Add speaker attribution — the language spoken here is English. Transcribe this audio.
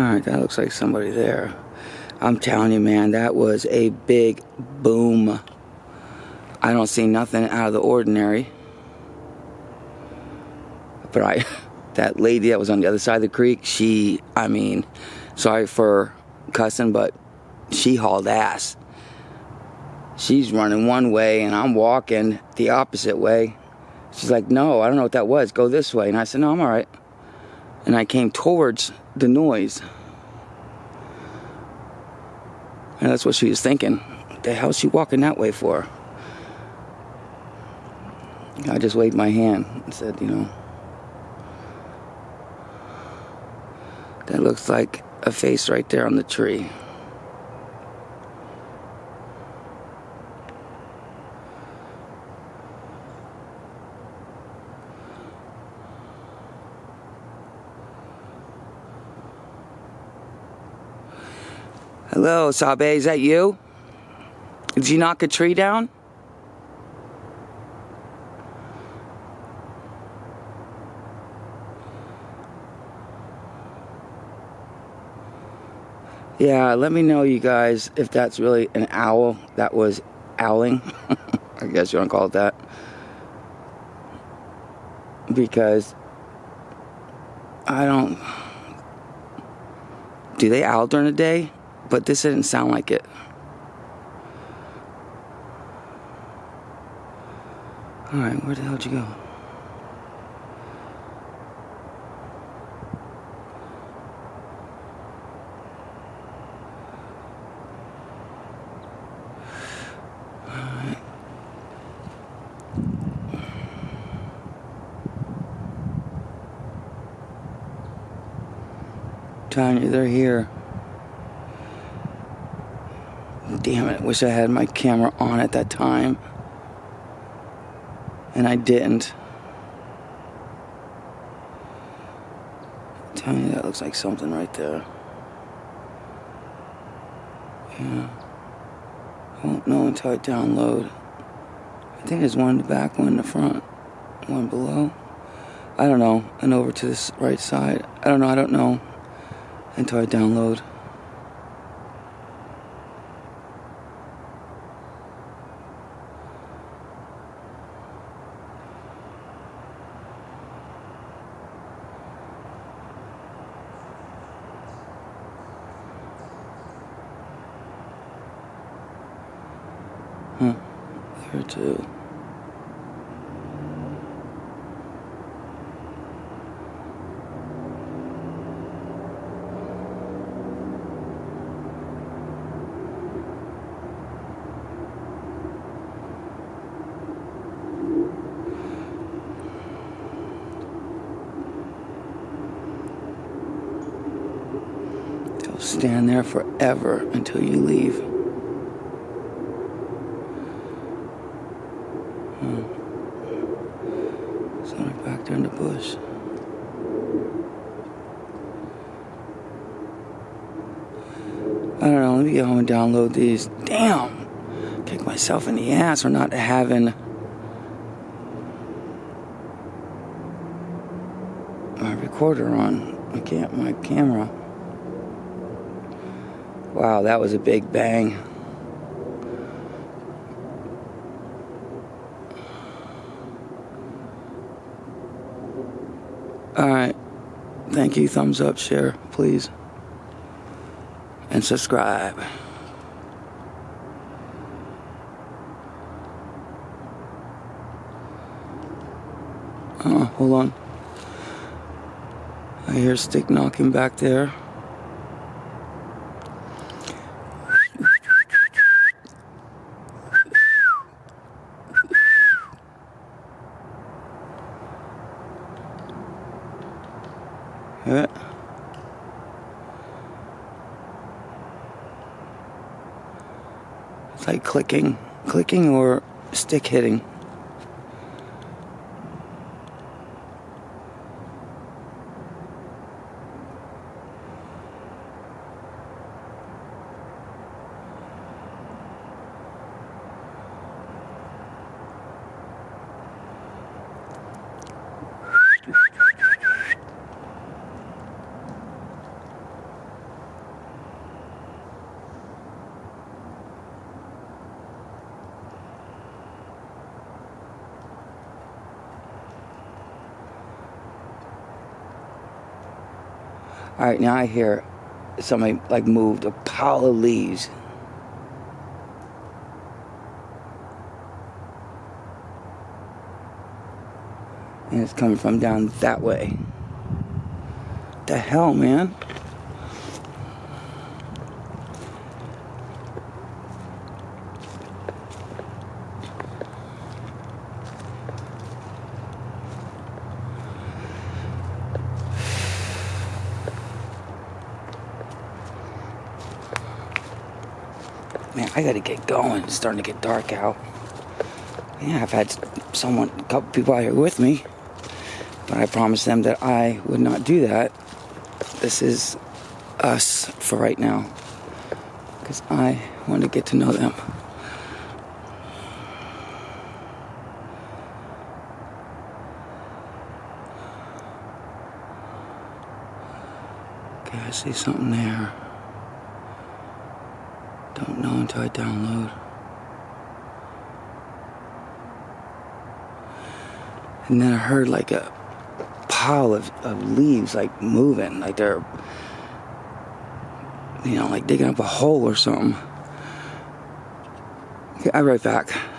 Speaker 1: Alright, that looks like somebody there. I'm telling you, man, that was a big boom. I don't see nothing out of the ordinary. But I, that lady that was on the other side of the creek, she, I mean, sorry for cussing, but she hauled ass. She's running one way and I'm walking the opposite way. She's like, no, I don't know what that was. Go this way. And I said, no, I'm all right. And I came towards the noise. And that's what she was thinking. What the hell is she walking that way for? I just waved my hand and said, you know, that looks like a face right there on the tree. Hello, Sabe, is that you? Did you knock a tree down? Yeah, let me know, you guys, if that's really an owl that was owling. I guess you want to call it that. Because I don't. Do they owl during the day? But this didn't sound like it. Alright, where the hell'd you go? Tanya, they're here. Damn it, wish I had my camera on at that time. And I didn't. Tell me that looks like something right there. Yeah. I won't know until I download. I think there's one in the back, one in the front, one below. I don't know. And over to this right side. I don't know, I don't know until I download. Huh. There too. Stand there forever until you leave. back bush. I don't know, let me get home and download these. Damn! Kick myself in the ass for not having my recorder on. I can't, my camera. Wow, that was a big bang. Alright. Thank you. Thumbs up, share, please. And subscribe. Oh, hold on. I hear stick knocking back there. Yeah. It's like clicking, clicking or stick hitting. All right, now I hear somebody like moved a pile of leaves. And it's coming from down that way. The hell, man? Man, I gotta get going. It's starting to get dark out. Yeah, I've had someone, a couple people out here with me, but I promised them that I would not do that. This is us for right now, because I want to get to know them. Okay, I see something there. Don't know until I download. And then I heard like a pile of, of leaves like moving, like they're, you know, like digging up a hole or something. Okay, I'll be right back.